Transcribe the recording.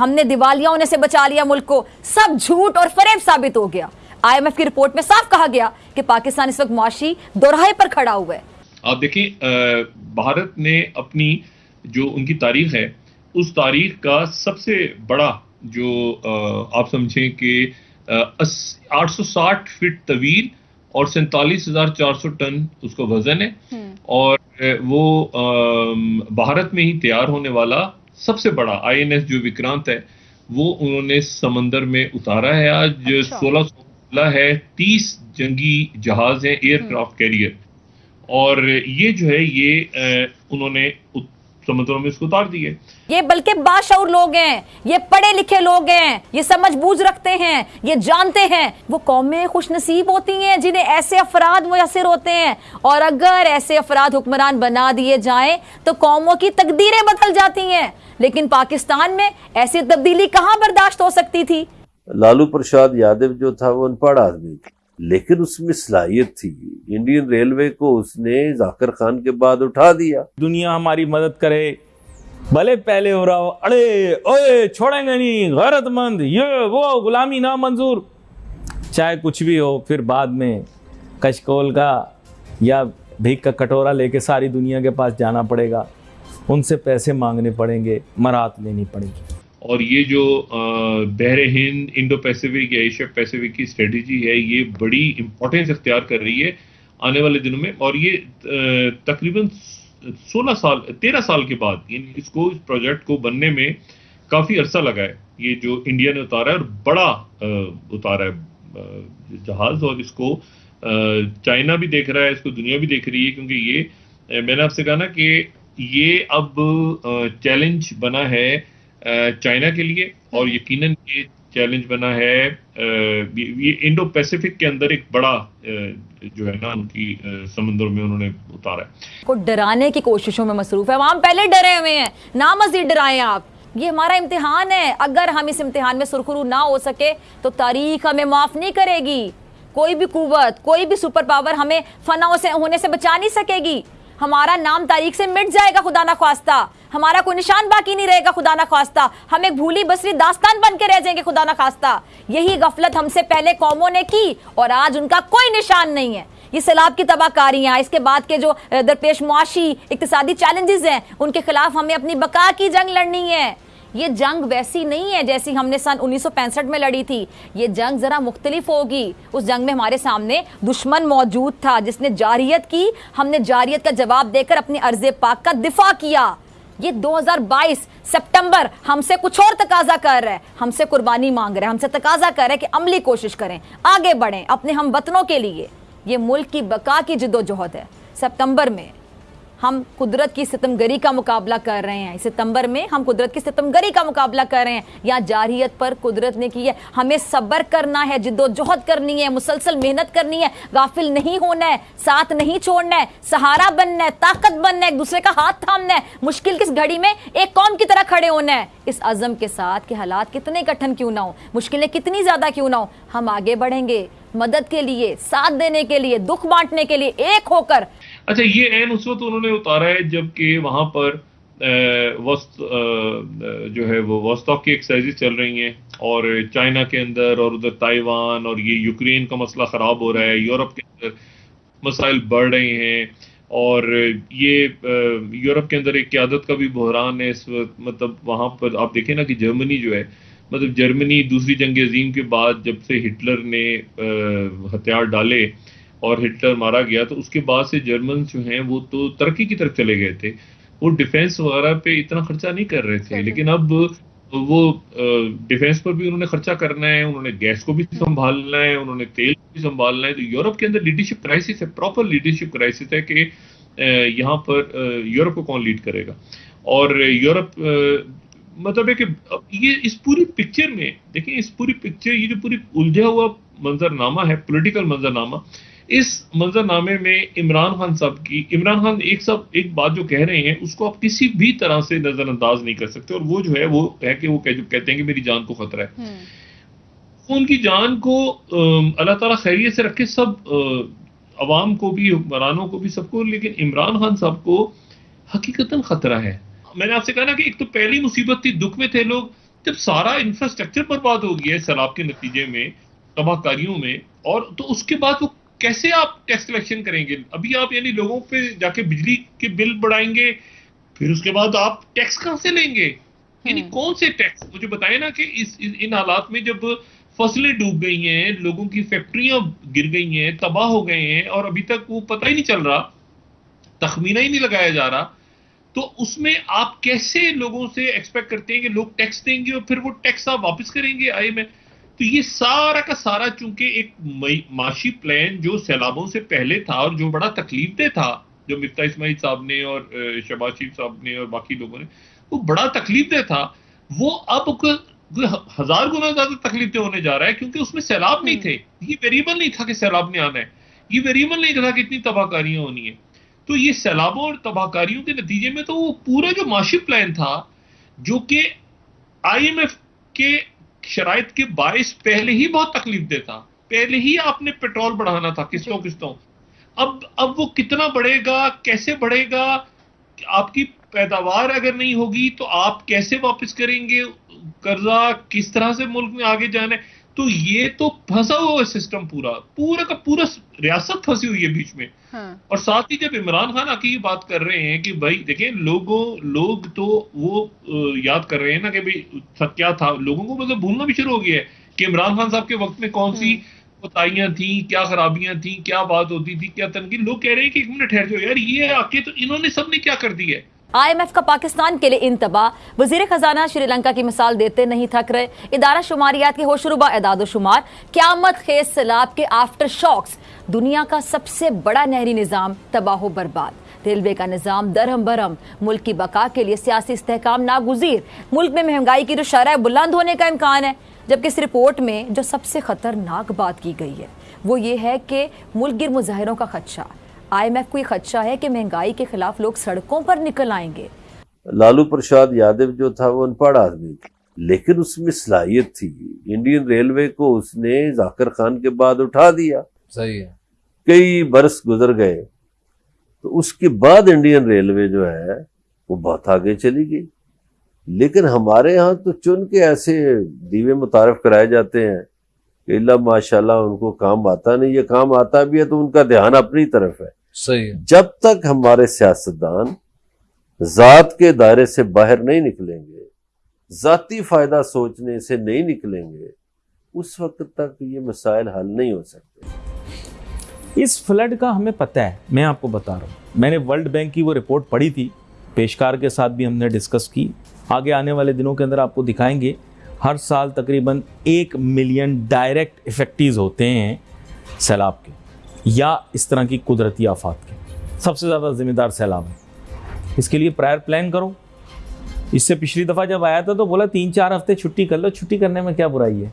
हमने दिवालिया होने से बचा लिया मुल्क को। सब झूठ और फरेब साबित हो गया। आईएमएफ की रिपोर्ट में साफ़ कहा गया कि पाकिस्तान इस वक्त मुआशी दोराहे पर खड़ा हुआ है। आप देखिए भारत ने अपनी जो उनकी तारीख है उस तारीख का सबसे बड़ा जो आप समझें कि 860 फीट तवील और सैतालीस हज़ार चार सौ टन उसका वज़न है। और वो भारत में ही तैयार होने वाला सबसे बड़ा आईएनएस जो विक्रांत है वो उन्होंने समंदर में उतारा है। आज अच्छा। सोलह सौ है तीस जंगी जहाज़ हैं एयरक्राफ्ट कैरियर। और ये जो है ये उन्होंने समुद्रों में इसको उतार दिए। ये बल्कि बाशौर लोग हैं ये पढ़े लिखे लोग हैं ये समझ बूझ रखते हैं ये जानते हैं। वो कौमें खुश नसीब होती हैं जिन्हें ऐसे अफराद मुयसर होते हैं। और अगर ऐसे अफराद हुक्मरान बना दिए जाएँ तो कौमों की तकदीरें बदल जाती हैं। लेकिन पाकिस्तान में ऐसी तब्दीली कहाँ बर्दाश्त हो सकती थी? लालू प्रसाद यादव जो था वो अनपढ़ आदमी लेकिन उसमें सलाहियत थी। इंडियन रेलवे को उसने जाकर खान के बाद उठा दिया। दुनिया हमारी मदद करे, भले पहले हो रहा हो, अरे, ओए, छोड़ेंगे नहीं, गैरतमंद, ये, वो, गुलामी ना मंजूर चाहे कुछ भी हो, फिर बाद में कशकोल का या भीख का कटोरा लेके सारी दुनिया के पास जाना पड़ेगा। उनसे पैसे मांगने पड़ेंगे, मरात लेनी पड़ेगी। और ये जो बहर हिंद इंडो पैसिफिक या एशिया पैसिफिक की स्ट्रेटजी है, ये बड़ी इंपॉर्टेंस इख्तियार कर रही है आने वाले दिनों में। और ये तकरीबन 16 साल 13 साल के बाद इसको, इस प्रोजेक्ट को बनने में काफ़ी अरसा लगा है। ये जो इंडिया ने उतारा है और बड़ा उतारा है जहाज़ और इसको चाइना भी देख रहा है, इसको दुनिया भी देख रही है, क्योंकि ये मैंने आपसे कहा ना कि ये अब चैलेंज बना है चाइना के लिए और यकीनन ये चैलेंज बना है ये इंडो पैसिफिक के अंदर एक बड़ा जो है ना उनकी समुद्र में उन्होंने उतारा है। को डराने की कोशिशों में मसरूफ है। वहाँ पहले डरे हुए हैं। ना मजीद डराए आप। ये हमारा इम्तिहान है। अगर हम इस इम्तिहान में सुरखरू ना हो सके तो तारीख हमें माफ़ नहीं करेगी। कोई भी कुवत कोई भी सुपर पावर हमें फनाओं से होने से बचा नहीं सकेगी। हमारा नाम तारीख से मिट जाएगा, खुदा ना खास्ता हमारा कोई निशान बाकी नहीं रहेगा, खुदा ना खास्ता हम एक भूली बसरी दास्तान बन के रह जाएँगे, खुदा ना खास्ता यही गफलत हमसे पहले कौमों ने की, और आज उनका कोई निशान नहीं है। ये सैलाब की तबाहकारियाँ इसके बाद के जो दरपेश मुआशी इकतदी चैलेंजेस हैं, उनके खिलाफ हमें अपनी बका की जंग लड़नी है। ये जंग वैसी नहीं है जैसी हमने सन 1965 में लड़ी थी। ये जंग जरा मुख्तलिफ़ होगी। उस जंग में हमारे सामने दुश्मन मौजूद था, जिसने जारियत की। हमने जारियत का जवाब देकर अपने अर्ज़ पाक का दिफा किया। ये 2022 सितंबर हमसे कुछ और तकाजा कर रहा है। हमसे कुर्बानी मांग रहा है। हमसे तकाजा कर रहा है कि अमली कोशिश करें। आगे बढ़ें अपने हम वतनों के लिए। ये मुल्क की बका की जिदोजहद है। सितंबर में हम कुदरत की सितमगरी का मुकाबला कर रहे हैं। सितंबर में हम कुदरत की सितमगरी का मुकाबला कर रहे हैं। या जारियत पर कुदरत ने की है, हमें सब्र करना है, जिद्दोजहद करनी है, मुसलसल मेहनत करनी है, गाफिल नहीं होना है, साथ नहीं छोड़ना है, सहारा बनना है, ताकत बनना है, एक दूसरे का हाथ थामना है, मुश्किल किस घड़ी में एक कौम की तरह खड़े होना है। इस अज़म के साथ कि हालात कितने कठिन क्यों ना हो, मुश्किलें कितनी ज़्यादा क्यों ना हो, हम आगे बढ़ेंगे, मदद के लिए, साथ देने के लिए, दुख बांटने के लिए एक होकर अच्छा ये एन उस वक्त उन्होंने उतारा है जबकि वहाँ पर वस्त जो है वो वस्तोक की एक्सरसाइजेज चल रही हैं और चाइना के अंदर और उधर ताइवान और ये यूक्रेन का मसला ख़राब हो रहा है, यूरोप के अंदर मसाइल बढ़ रहे हैं और ये यूरोप के अंदर एक क्यादत का भी बहरान है इस वक्त। मतलब वहाँ पर आप देखें ना कि जर्मनी जो है मतलब जर्मनी दूसरी जंग अजीम के बाद जब से हिटलर ने हथियार डाले और हिटलर मारा गया तो उसके बाद से जर्मन जो हैं वो तो तरक्की की तरफ़ चले गए थे। वो डिफेंस वगैरह पे इतना खर्चा नहीं कर रहे थे लेकिन अब वो डिफेंस पर भी उन्होंने खर्चा करना है उन्होंने गैस को भी संभालना है उन्होंने तेल को भी संभालना है तो यूरोप के अंदर लीडरशिप क्राइसिस है प्रॉपर लीडरशिप क्राइसिस है कि यहाँ पर यूरोप को कौन लीड करेगा। और यूरोप मतलब है कि ये इस पूरी पिक्चर में देखिए इस पूरी पिक्चर ये जो पूरी उलझा हुआ मंजरनामा है पॉलिटिकल मंजरनामा इस मंजरनामे में इमरान खान साहब की इमरान खान एक सब एक बात जो कह रहे हैं उसको आप किसी भी तरह से नजरअंदाज नहीं कर सकते और वो जो है वो है कि वो कह, जो कहते हैं कि मेरी जान को खतरा है हम्म। उनकी जान को अल्लाह ताला खैरियत से रखे सब आवाम को भी हुक्मरानों को भी सबको लेकिन इमरान खान साहब को हकीकता खतरा है मैंने आपसे कहा ना कि एक तो पहली मुसीबत थी दुख में थे लोग जब सारा इंफ्रास्ट्रक्चर बर्बाद हो गया है सैलाब के नतीजे में तबाहकारियों में और तो उसके बाद वो कैसे आप टैक्स कलेक्शन करेंगे? अभी आप यानी लोगों पे जाके बिजली के बिल बढ़ाएँगे फिर उसके बाद आप टैक्स कहाँ से लेंगे? यानी कौन से टैक्स मुझे बताए ना कि इस, इस इन हालात में जब फ़सलें डूब गई हैं लोगों की फैक्ट्रियाँ गिर गई हैं तबाह हो गए हैं और अभी तक वो पता ही नहीं चल रहा तखमीना ही नहीं लगाया जा रहा तो उसमें आप कैसे लोगों से एक्सपेक्ट करते हैं कि लोग टैक्स देंगे और फिर वो टैक्स आप वापस करेंगे? आई में तो ये सारा का सारा चूँकि एक माशी प्लान जो सैलाबों से पहले था और जो बड़ा तकलीफ़ दे था जो मिफ्ता इस्माइल साहब ने और शबाज शरीफ साहब ने और बाकी लोगों ने वो बड़ा तकलीफ़ दे था। वो अब हज़ार गुना ज़्यादा तकलीफ़ दे होने जा रहा है क्योंकि उसमें सैलाब नहीं थे। ये वेरिएबल नहीं था कि सैलाब ने आना है। ये वेरिएबल नहीं था कि इतनी तबाहकारियाँ होनी है। तो ये सैलाबों और तबाहकारियों के नतीजे में तो वो पूरा जो माशी प्लान था जो कि आईएमएफ के शराइ के बायस पहले ही बहुत तकलीफ़ देता। पहले ही आपने पेट्रोल बढ़ाना था किस्तों किस्तों। अब अब वो कितना बढ़ेगा कैसे बढ़ेगा आपकी पैदावार अगर नहीं होगी तो आप कैसे वापस करेंगे? कर्जा किस तरह से मुल्क में आगे जाना है? तो ये तो फंसा हुआ है सिस्टम पूरा। पूरा का पूरा रियासत फंसी हुई है बीच में। हाँ। और साथ ही जब इमरान खान आके ये बात कर रहे हैं कि भाई देखें लोगों लोग तो वो याद कर रहे हैं ना कि भाई क्या था? लोगों को मतलब भूलना भी शुरू हो गया है कि इमरान खान साहब के वक्त में कौन सी कोताहियाँ थी क्या खराबियाँ थी क्या बात होती थी क्या तनकी लोग कह रहे हैं कि एक मिनट ठहर जाओ यार ये आके तो इन्होंने सबने क्या कर दिया है? आईएमएफ का पाकिस्तान के लिए इंतबा। वज़ीर खजाना श्रीलंका की मिसाल देते नहीं थक रहे। इदारा शुमारियात के होशरुबा एदाद शुमार। क्यामत खेज सैलाब के आफ्टर शॉक्स दुनिया का सबसे बड़ा नहरी निज़ाम, तबाह बर्बाद। रेलवे का निज़ाम दरहम बरहम। मुल्क की बका के लिए सियासी इसकाम नागुजीर। मुल्क में महँगाई की जो शरह बुलंद होने का इम्कान है। जबकि इस रिपोर्ट में जो सबसे खतरनाक बात की गई है, वो ये है कि मुल्क गिर मुजाहरों का खदशा। आईएमएफ को खदशा है कि महँगाई के खिलाफ लोग सड़कों पर निकल आएँगे। लालू प्रसाद यादव जो था वो अनपढ़ आदमी लेकिन उसमें सलाहियत थी। इंडियन रेलवे को उसने जाकिर खान के बाद उठा दिया। सही है। कई बरस गुजर गए तो उसके बाद इंडियन रेलवे जो है वो बहुत आगे चली गई। लेकिन हमारे यहाँ तो चुन के ऐसे दीवे मुतारफ कराए जाते हैं कि माशाल्लाह उनको काम आता नहीं ये काम आता भी है तो उनका ध्यान अपनी तरफ़ है। सही है। जब तक हमारे सियासतदान जात के दायरे से बाहर नहीं निकलेंगे जाती फ़ायदा सोचने से नहीं निकलेंगे उस वक्त तक ये मसाइल हल नहीं हो सकते। इस फ्लड का हमें पता है मैं आपको बता रहा हूँ। मैंने वर्ल्ड बैंक की वो रिपोर्ट पढ़ी थी पेशकार के साथ भी हमने डिस्कस की। आगे आने वाले दिनों के अंदर आपको दिखाएँगे हर साल तकरीबन एक मिलियन डायरेक्ट इफ़ेक्टिव होते हैं सैलाब के। या इस तरह की कुदरती आफात के। सबसे ज़्यादा ज़िम्मेदार सैलाब है। इसके लिए प्रायर प्लान करो। इससे पिछली दफ़ा जब आया था तो बोला, तीन चार हफ़्ते छुट्टी कर लो। छुट्टी करने में क्या बुराई है?